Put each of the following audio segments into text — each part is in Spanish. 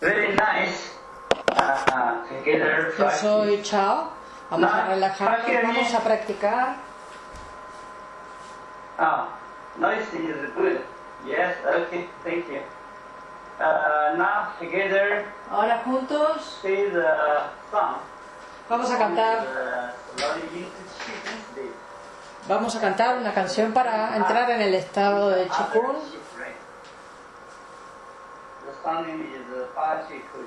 Yo practice. soy Chao. Vamos a relajarnos, vamos a practicar. Oh, noise is good. Yes, okay, thank you. Uh, now together, Ahora juntos say the song. vamos a cantar, Uh, vamos a cantar una canción para entrar en el estado de Chikun. The song name is Fa Chi Ku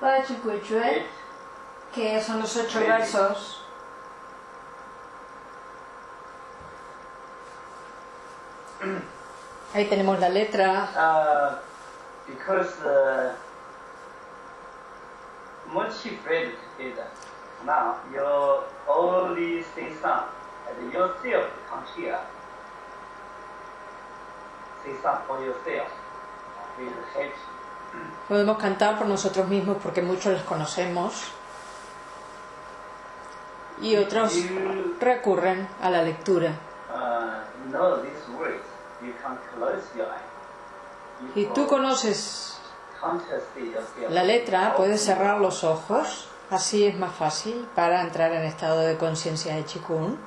The Chikuchue, eight que son los ocho versos. Ahí tenemos la letra. Uh, because uh, Mochi Fred is now you only sing song and yourself come here. Sing song for yourself. Podemos cantar por nosotros mismos porque muchos los conocemos. Y otros recurren a la lectura. uh. Si tú conoces la letra, puedes cerrar los ojos. Así es más fácil para entrar en estado de conciencia de Chikun.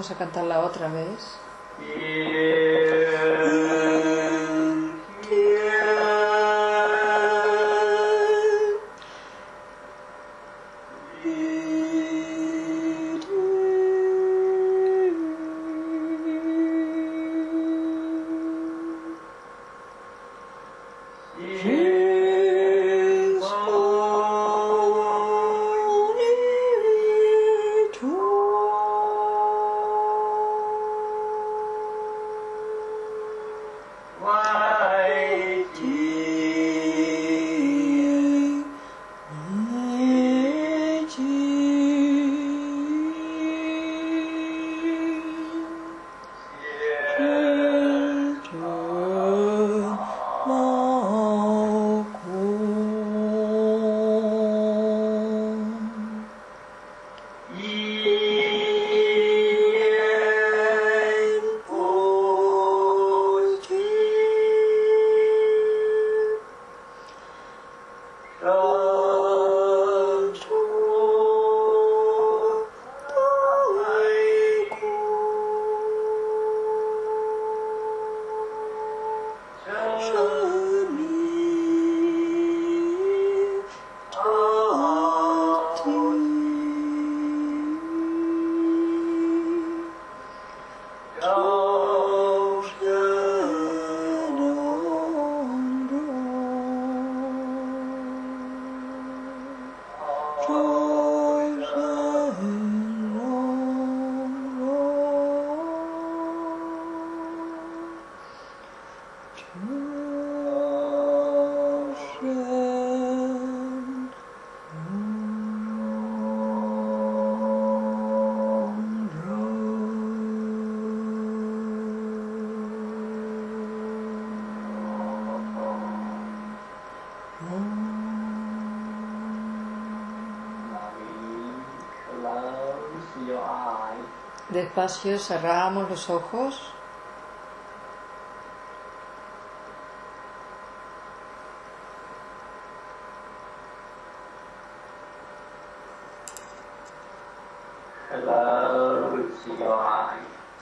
Vamos a cantarla otra vez. your Despacio cerramos los ojos.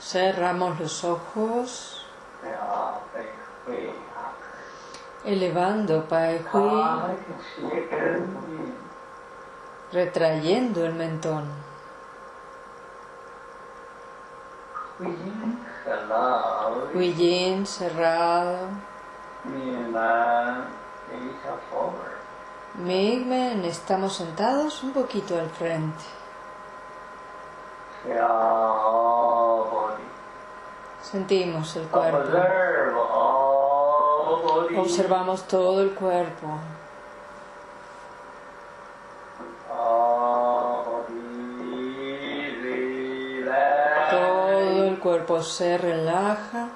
Cerramos los ojos. Elevando Pai Hui, retrayendo el mentón. Yin cerrado. Migmen, estamos sentados un poquito al frente. Sentimos el cuerpo. Body. Observamos todo el cuerpo. Todo el cuerpo se relaja.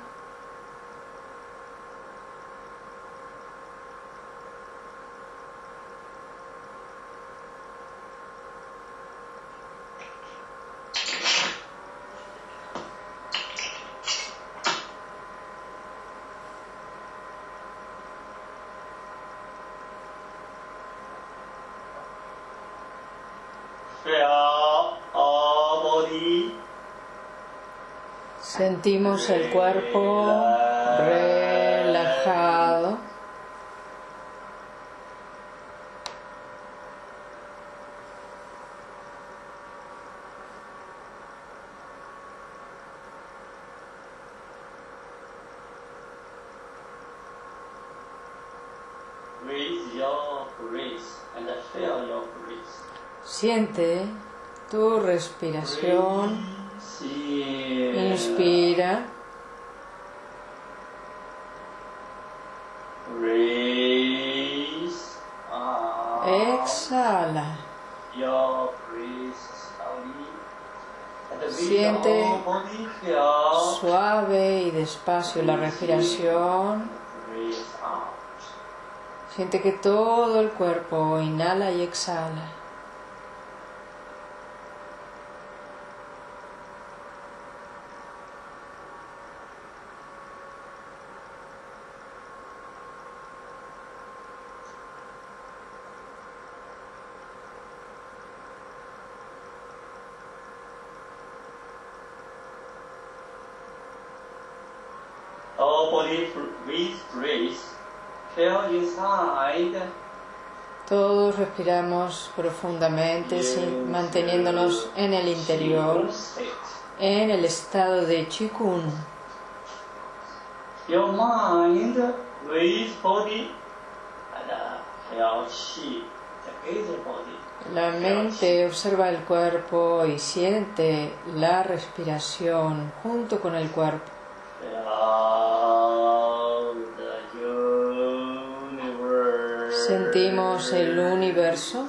Feel all body. Sentimos el cuerpo relajado. Siente tu respiración. Inspira. Exhala. Siente. Suave y despacio la respiración. Siente que todo el cuerpo inhala y exhala. Feel inside. Todos respiramos profundamente, manteniéndonos en el interior, en el estado de Chikun. Your mind with body and uh, body. La mente observa el cuerpo y siente la respiración junto con el cuerpo. Sentimos el universo.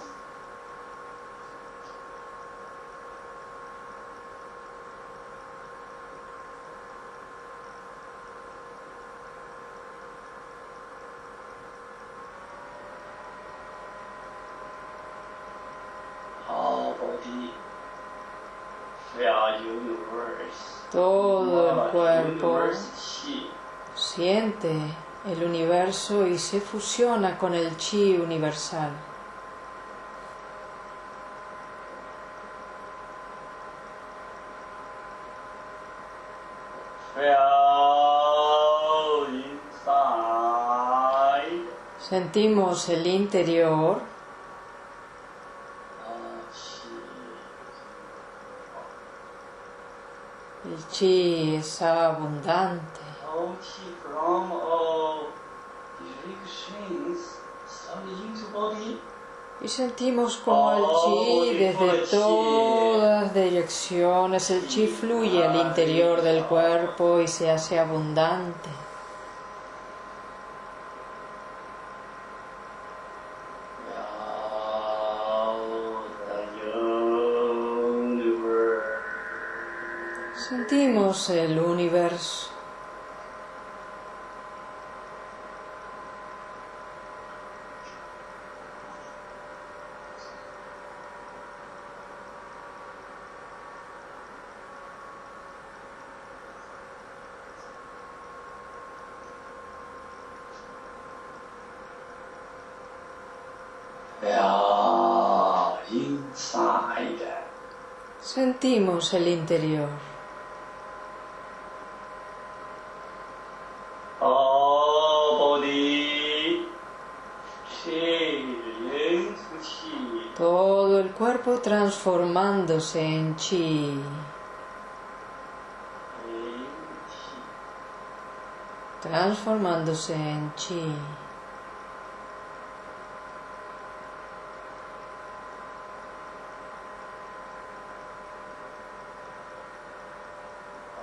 Todo el cuerpo siente el universo y se fusiona con el chi universal. Sentimos el interior, el chi es abundante. All chi from all directions slowly into body. Y sentimos como el chi desde todas direcciones, el chi fluye al interior del cuerpo y se hace abundante. Sentimos el universo. Yeah, inside. Sentimos el interior. Todo el cuerpo transformándose en chi. Transformándose en chi.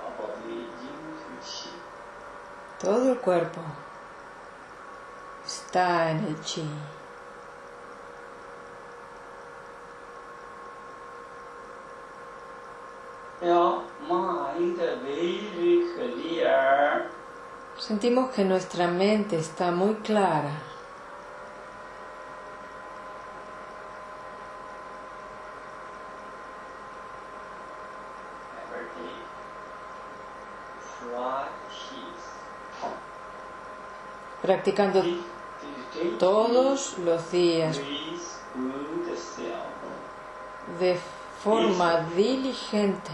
All body into chi. Todo el cuerpo está en el chi. Sentimos que nuestra mente está muy clara. Practicando todos los días de forma diligente.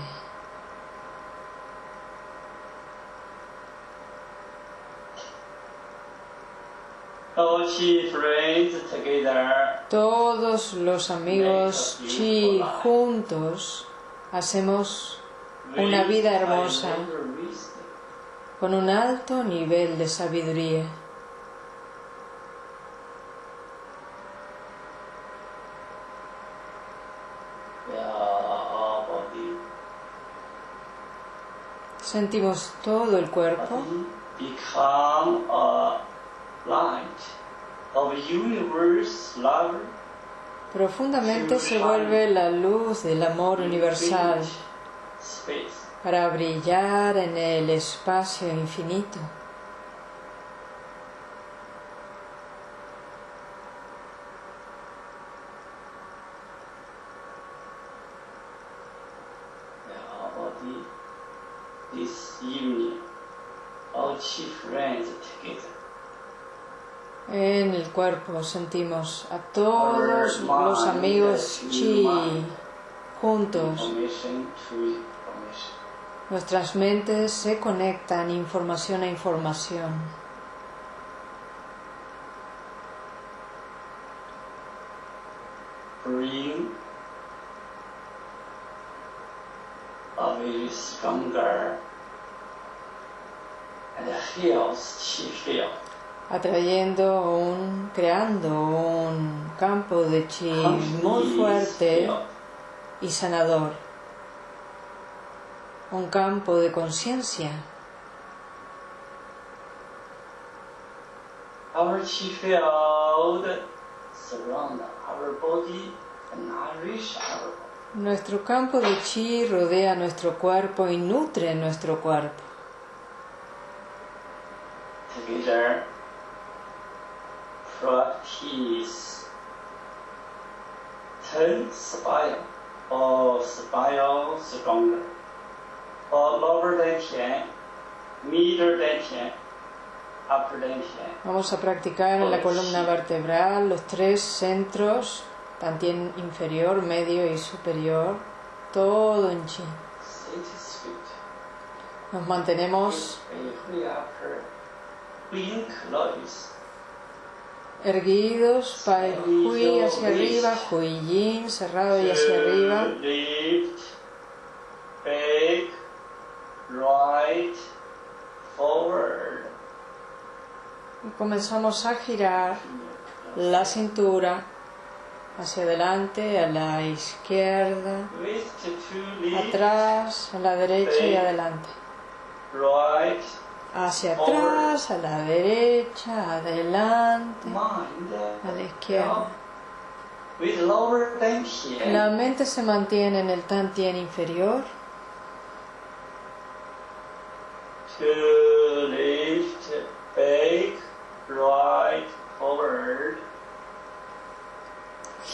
Todos los amigos chi juntos hacemos Una vida hermosa. con un alto nivel de sabiduría. Yeah, our body. Sentimos todo el cuerpo Body become a light of universe love. profundamente se vuelve la luz del amor universal para brillar en el espacio infinito. Yeah, our body. This evening, all chi friends together. En el cuerpo sentimos a todos los amigos chi juntos. Nuestras mentes se conectan información a información. stronger. Atrayendo un, creando un campo de chi muy fuerte y sanador, un campo de conciencia. Our chi field surround our body and nourish our body. Nuestro campo de chi rodea nuestro cuerpo y nutre nuestro cuerpo. Together, practice ten spire or spire stronger, or lower than middle than ten, upper than ten. Vamos a practicar en la columna vertebral los tres centros, también inferior, medio y superior, todo en sweet. Nos mantenemos. Erguidos, pai hui hacia arriba, hui yin cerrado y hacia arriba. Back, right, forward. Y comenzamos a girar la cintura hacia adelante, a la izquierda, atrás, a la derecha y adelante. right, Hacia atrás, a la derecha, adelante, a la izquierda. La mente se mantiene en el tantien inferior. To lift, back, right, forward.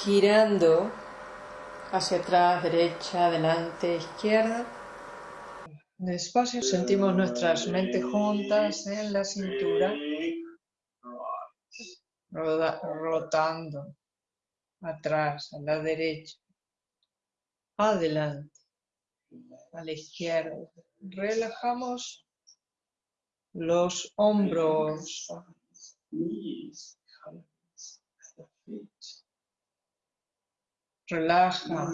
girando hacia atrás, derecha, adelante, izquierda. Despacio sentimos nuestras mentes juntas en la cintura, rotando. atrás, a la derecha, adelante, a la izquierda. Relajamos los hombros, relaja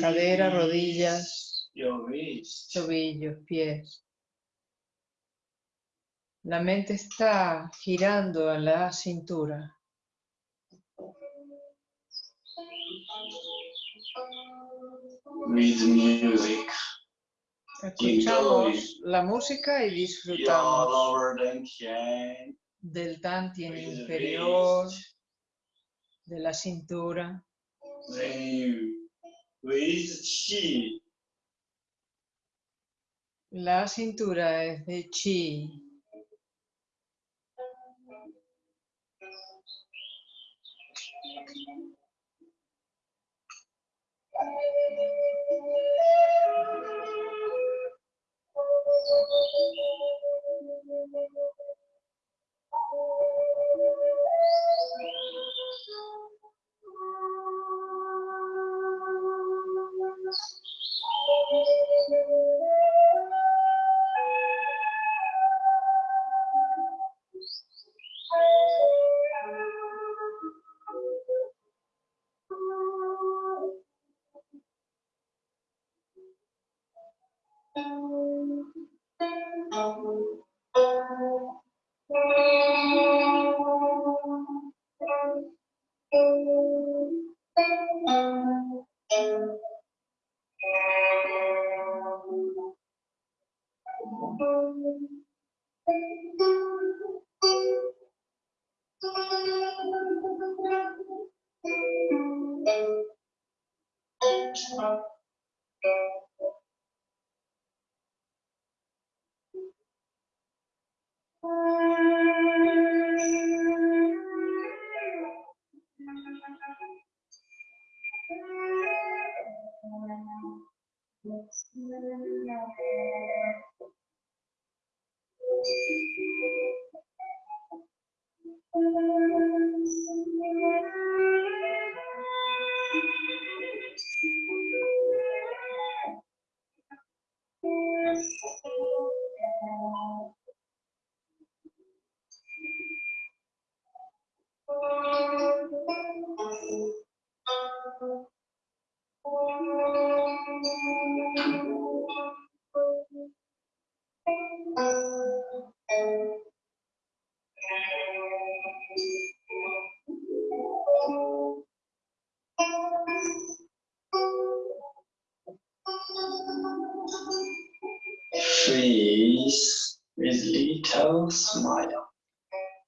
cadera, rodillas, tobillos, pies. La mente está girando a la cintura. with music. Escuchamos la música y disfrutamos del tantien inferior, de la cintura. then you with chi, La cintura es de chi.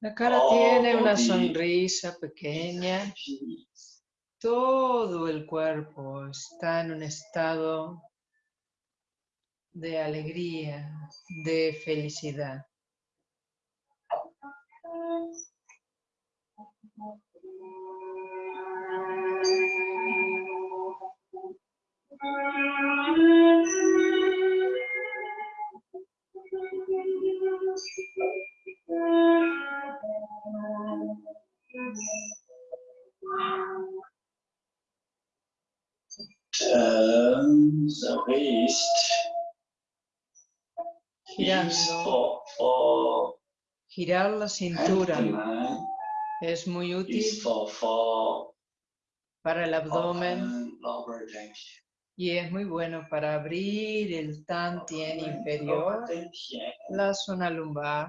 La cara tiene una sonrisa pequeña. Todo el cuerpo está en un estado de alegría, de felicidad. Girar la cintura es muy útil para el abdomen y es muy bueno para abrir el tantien inferior, la zona lumbar.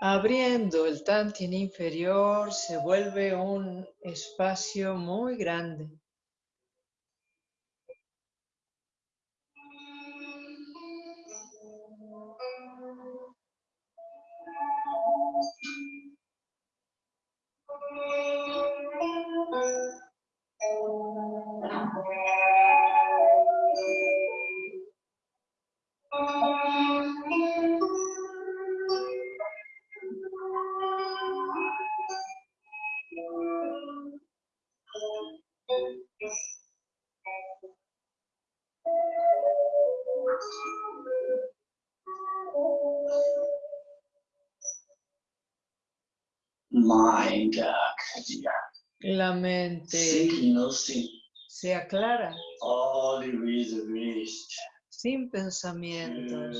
Abriendo el tantien inferior se vuelve un espacio muy grande. Se aclara. Sin pensamientos.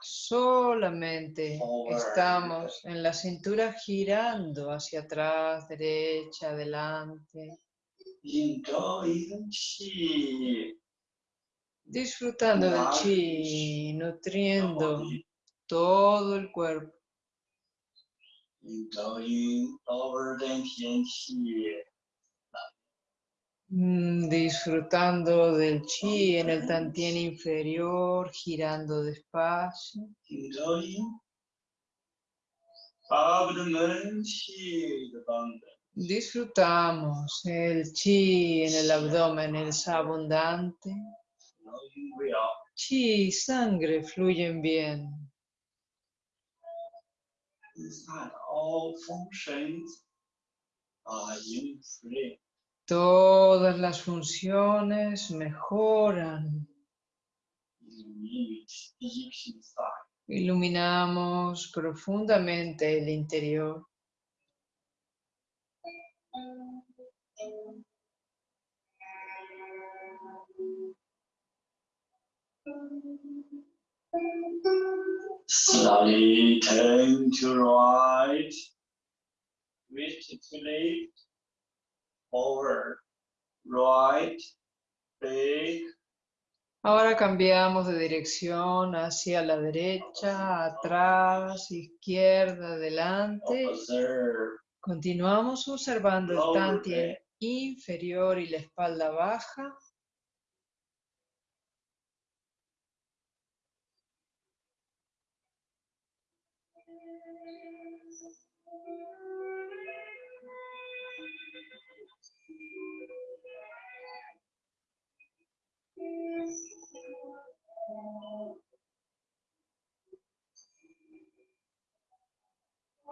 Solamente estamos en la cintura girando hacia atrás, derecha, adelante, disfrutando del chi, nutriendo todo el cuerpo, mm, disfrutando del chi en el tantien inferior, girando despacio, disfrutamos el chi en el abdomen, es abundante, chi sangre fluyen bien. All functions are. Todas las funciones mejoran. Iluminamos profundamente el interior. Slowly turn to right, wrist to left, forward, right, Ahora cambiamos de dirección hacia la derecha, atrás, izquierda, adelante. Continuamos observando el tantien inferior y la espalda baja.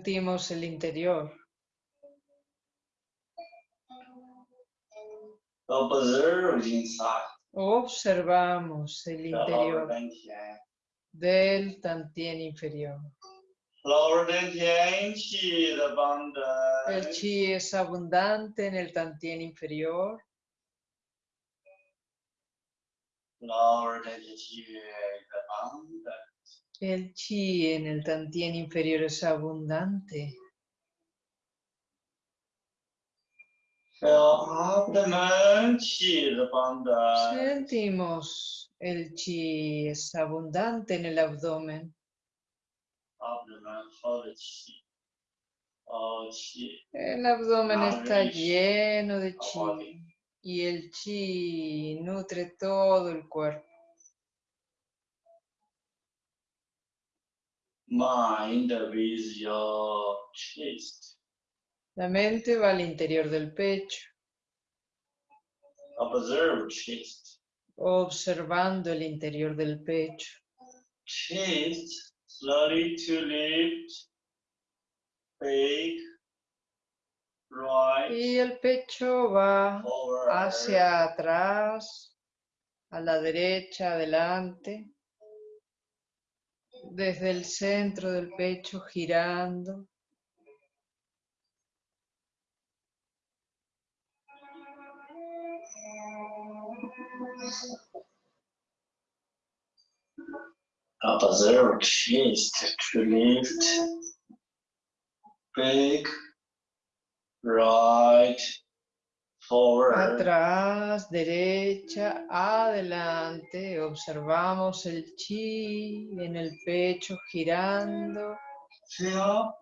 sentimos el interior. Observamos el interior del Tantien inferior. El chi es abundante en el Tantien inferior. El chi en el tantien inferior es abundante. Sentimos el chi es abundante en el abdomen. El abdomen está lleno de chi y el chi nutre todo el cuerpo. Mind with your chest. La mente va al interior del pecho, observe chest. Observando el interior del pecho. chest slowly to lift big right Y el pecho va forward. hacia atrás, a la derecha, adelante, desde el centro del pecho girando. observe chest to lift big right forward Atrás, derecha, adelante. Observamos el chi en el pecho girando. feel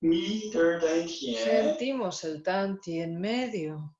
meter 丹田 Sentimos el tanti en medio.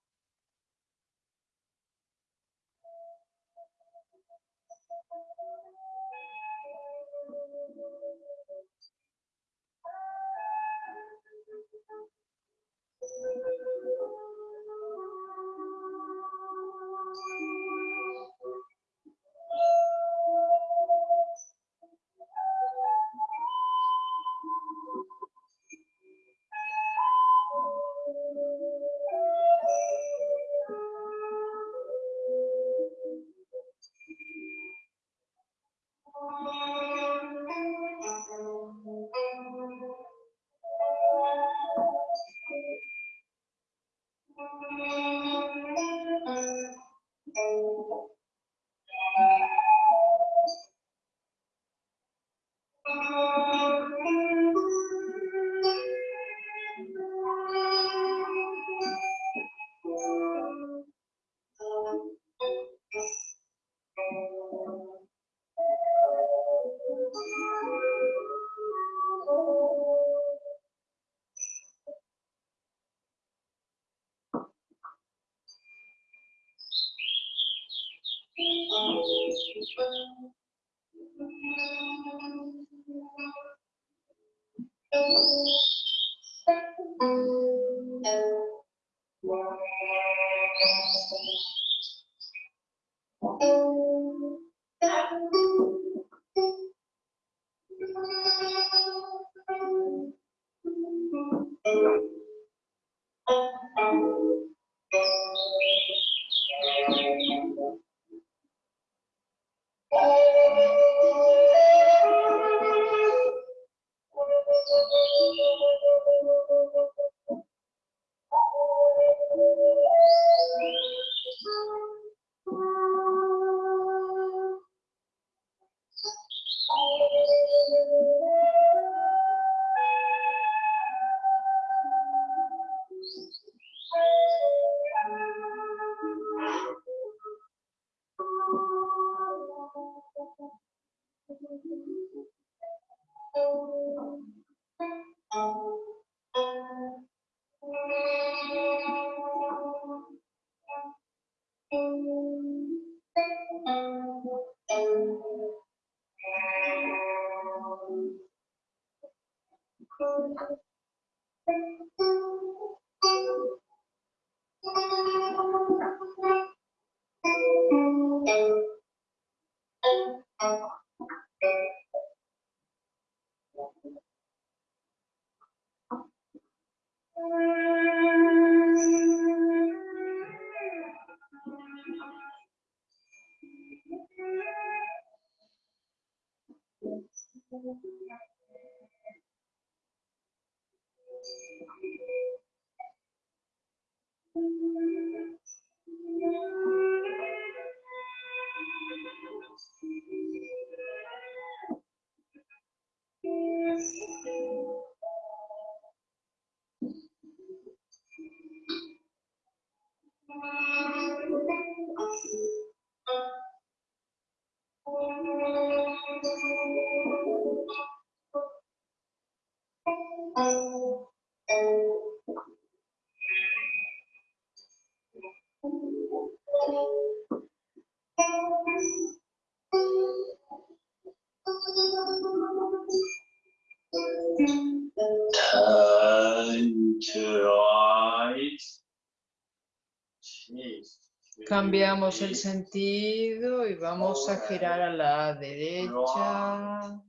Cambiamos el sentido y vamos a girar a la derecha,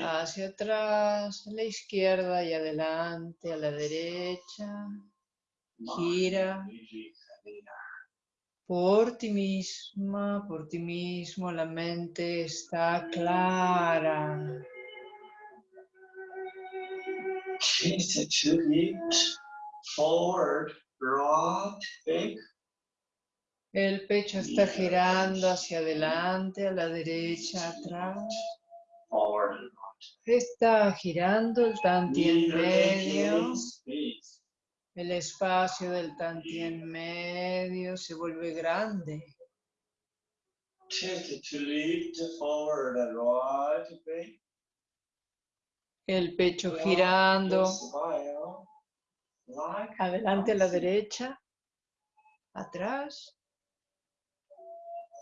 hacia atrás, a la izquierda y adelante, a la derecha. Gira por ti misma, por ti mismo, la mente está clara. Forward, right, back. El pecho está girando hacia adelante, a la derecha, atrás. Está girando el tanti en medio. El espacio del tanti en medio se vuelve grande. El pecho girando adelante a la derecha, atrás.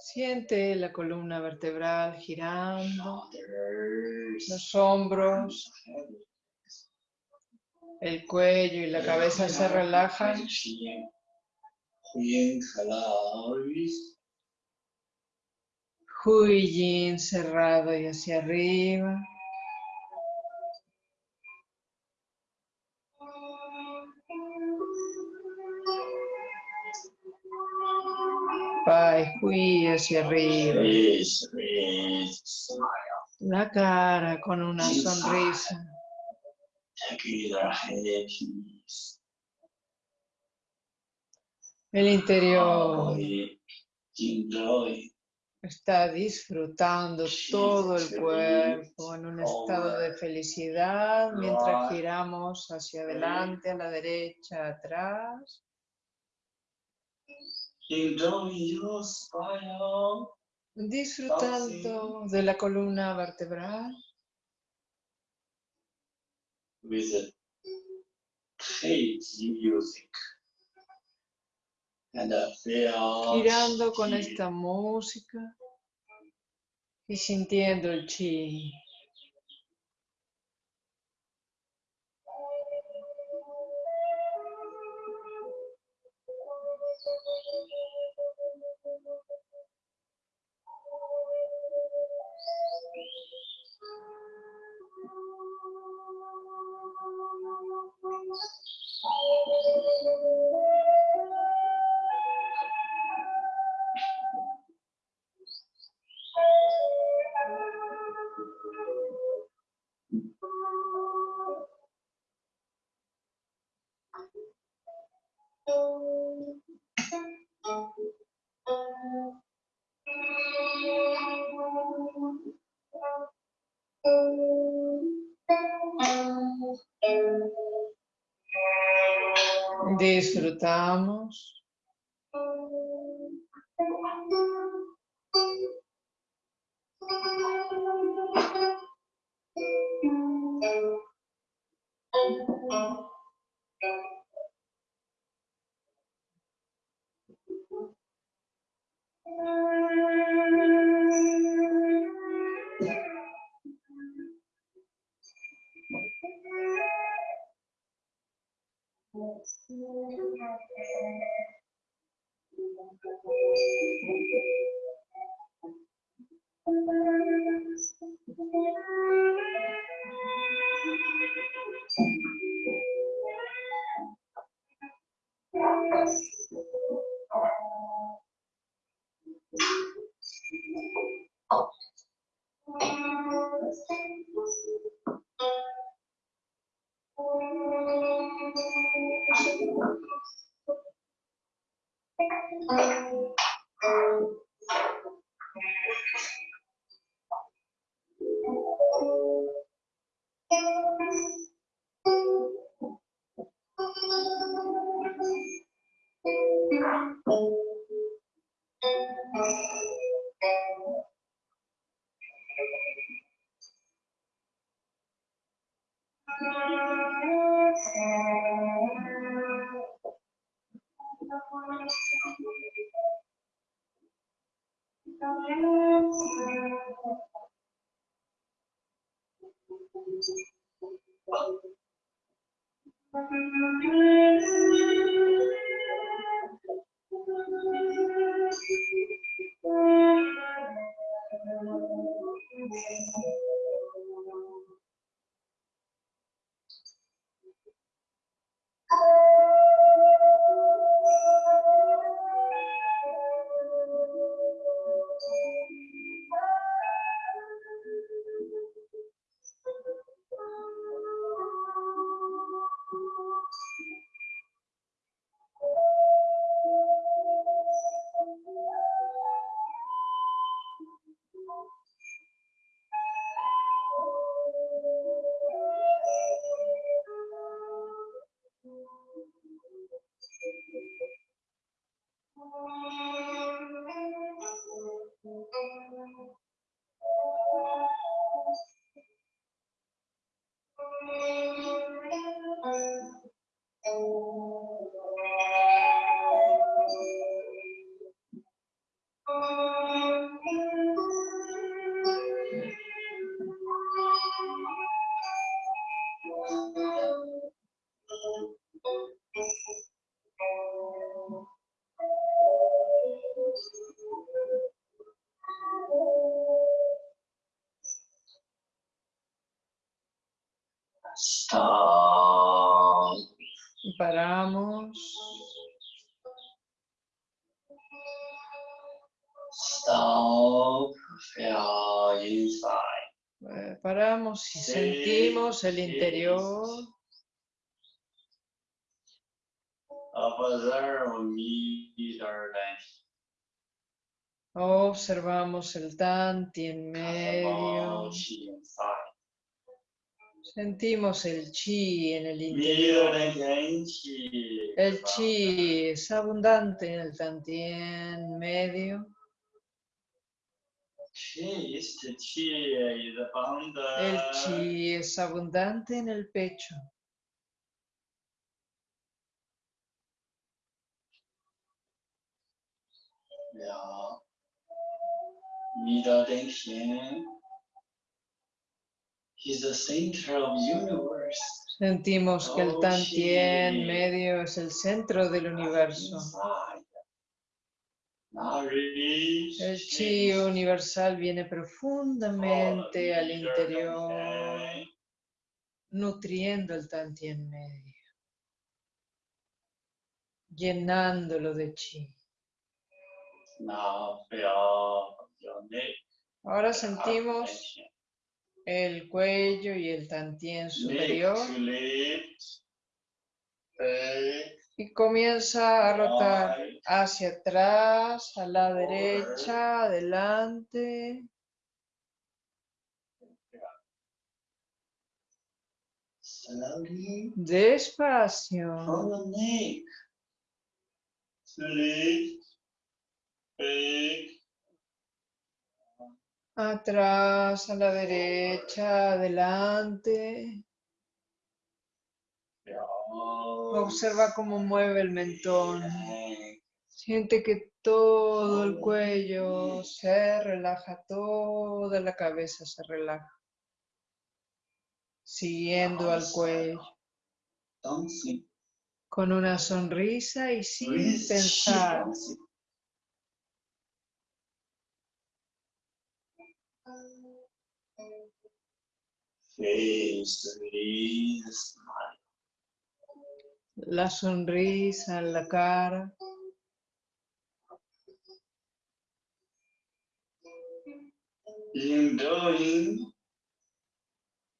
Siente la columna vertebral girando, los hombros, el cuello y la cabeza se relajan. Hui Yin cerrado y hacia arriba. Hui hacia arriba. La cara con una sonrisa. El interior está disfrutando todo el cuerpo en un estado de felicidad mientras giramos hacia adelante, a la derecha, atrás. Disfrutando de la columna vertebral. with music. And feel girando con esta música y sintiendo el chi. Disfrutamos. Paramos y sentimos el interior. Observamos el tanti en medio. Sentimos el chi en el interior. El chi es abundante en el tantien medio. Is abundant. El chi es abundante en el pecho. The center of universe. Sentimos que el Oh, tantien chi. medio es el centro del universo. Inside. El chi universal viene Oh, profundamente al meter interior, nutriendo el tantien medio, llenándolo de chi. Ahora sentimos el cuello y el tantien superior Y comienza a rotar hacia atrás, a la derecha, adelante. Despacio. Atrás, a la derecha, adelante. Observa cómo mueve el mentón. Siente que todo el cuello se relaja, toda la cabeza se relaja. Siguiendo al cuello, con una sonrisa y sin pensar. La sonrisa en la cara. Enjoying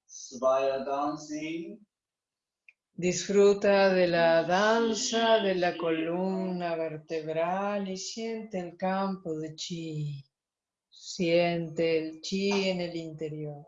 Svaya dancing. Disfruta de la danza de la columna vertebral y siente el campo de chi. Siente el chi en el interior.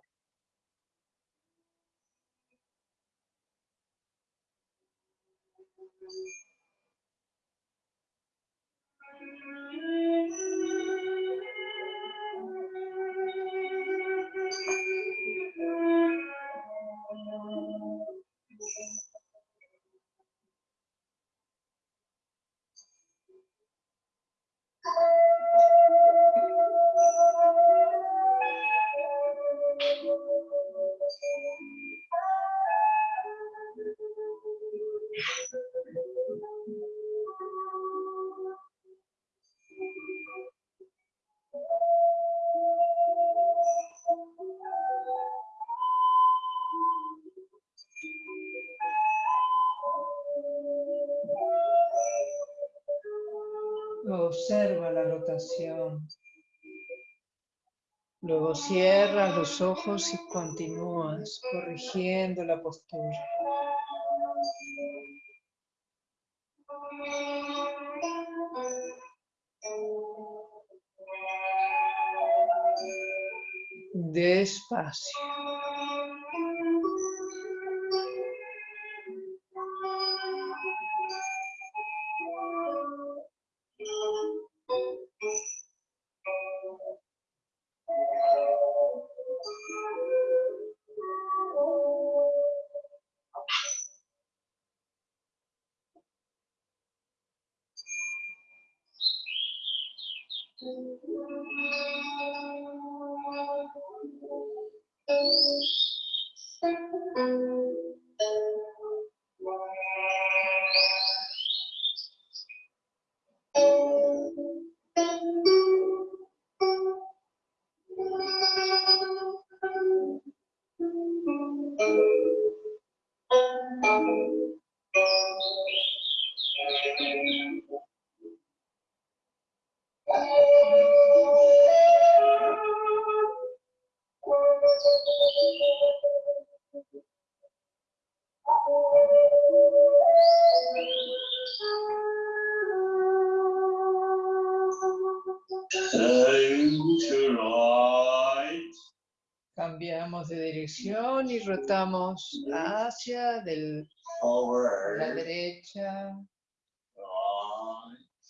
Observa la rotación. Luego cierras los ojos y continúas corrigiendo la postura. Despacio. Cambiamos de dirección y rotamos hacia del, la derecha,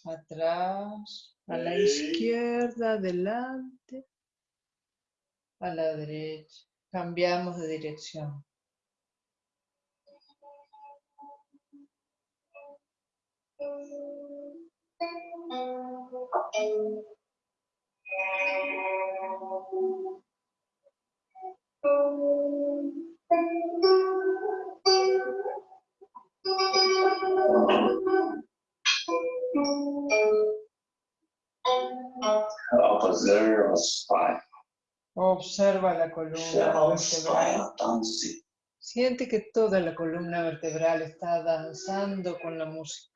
atrás, a la izquierda, adelante, a la derecha. Cambiamos de dirección. Observa la columna vertebral. Siente que toda la columna vertebral está danzando con la música.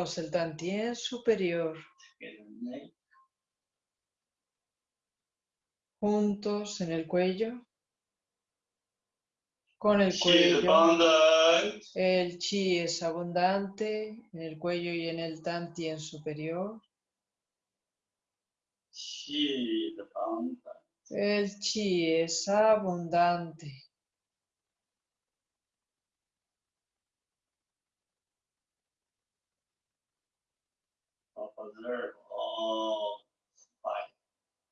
El Dantien superior. Juntos en el cuello. Con el cuello. El chi es abundante en el cuello y en el Dantien superior. El chi es abundante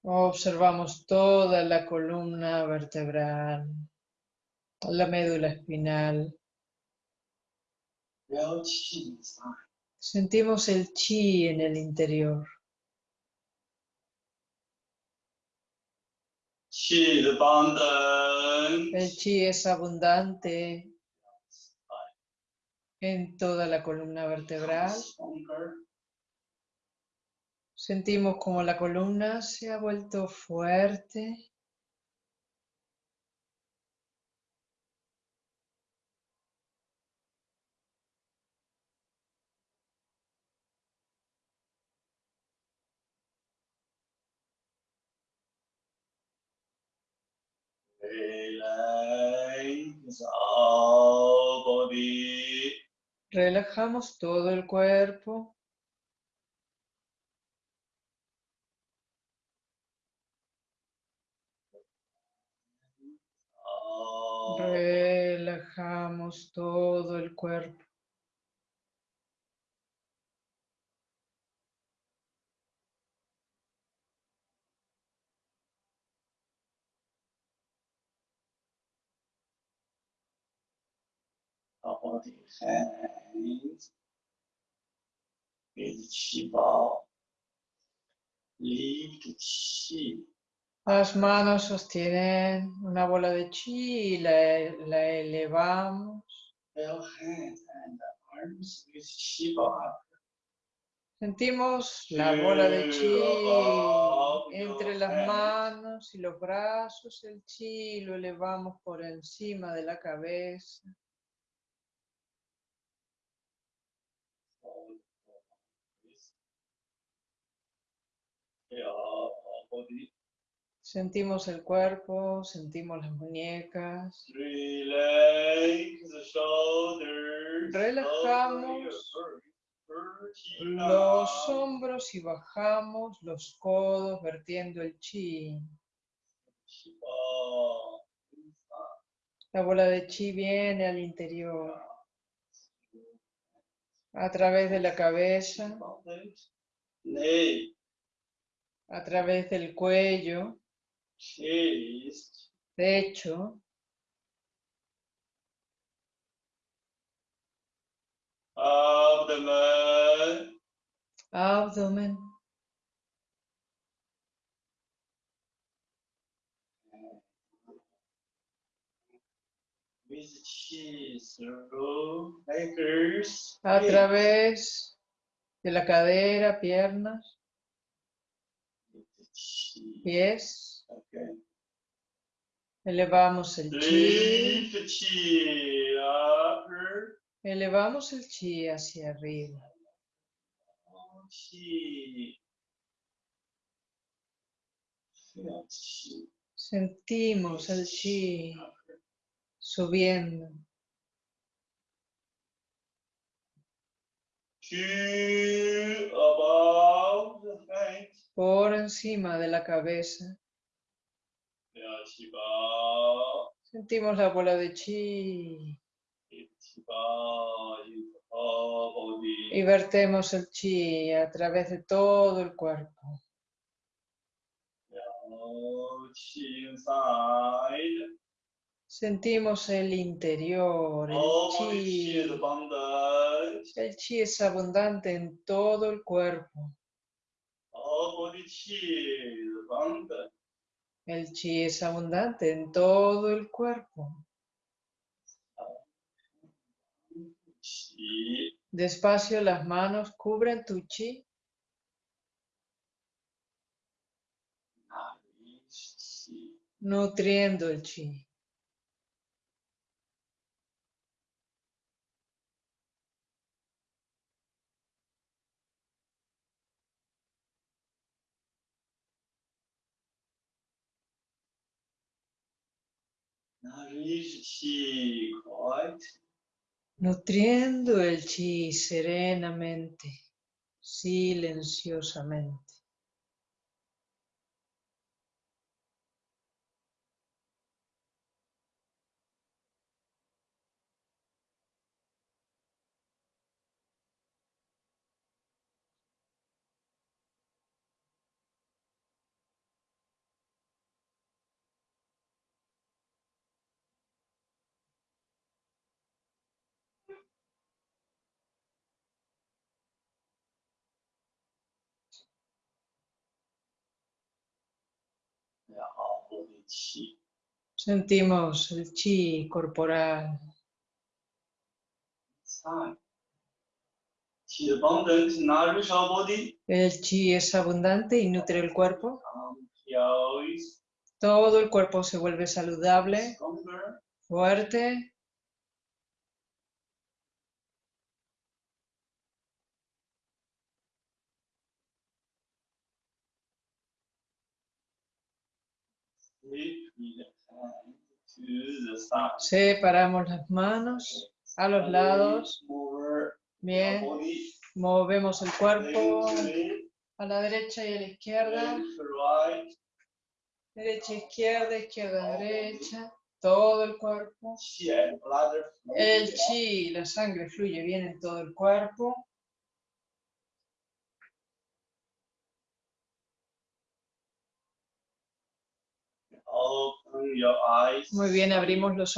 Observamos toda la columna vertebral, la médula espinal. Sentimos el chi en el interior. El chi es abundante en toda la columna vertebral. Sentimos como la columna se ha vuelto fuerte. Relajamos todo el cuerpo. Relajamos todo el cuerpo. Las manos sostienen una bola de chi y la, la elevamos. Sentimos la bola de chi entre las manos y los brazos. El chi lo elevamos por encima de la cabeza. Sentimos el cuerpo, sentimos las muñecas. Relajamos. Los hombros y bajamos los codos vertiendo el chi. La bola de chi viene al interior, a través de la cabeza, a través del cuello, chest, pecho, abdomen, abdomen. with fingers, a través de la cadera, piernas, pies. Elevamos el chi. Elevamos el chi hacia arriba. Sentimos el chi subiendo. Por encima de la cabeza. Sentimos la bola de chi. Y vertemos el chi a través de todo el cuerpo. Sentimos el interior, el chi. El chi es abundante en todo el cuerpo. El chi es abundante en todo el cuerpo. Despacio las manos cubren tu chi. Nutriendo el chi. Nutriendo el chi serenamente, silenciosamente. Sentimos el chi corporal. El chi es abundante y nutre el cuerpo. Todo el cuerpo se vuelve saludable, fuerte. Separamos las manos a los lados. Bien. Movemos el cuerpo a la derecha y a la izquierda. Derecha, izquierda, izquierda, derecha. Todo el cuerpo. El chi, la sangre fluye bien en todo el cuerpo. Muy bien, abrimos los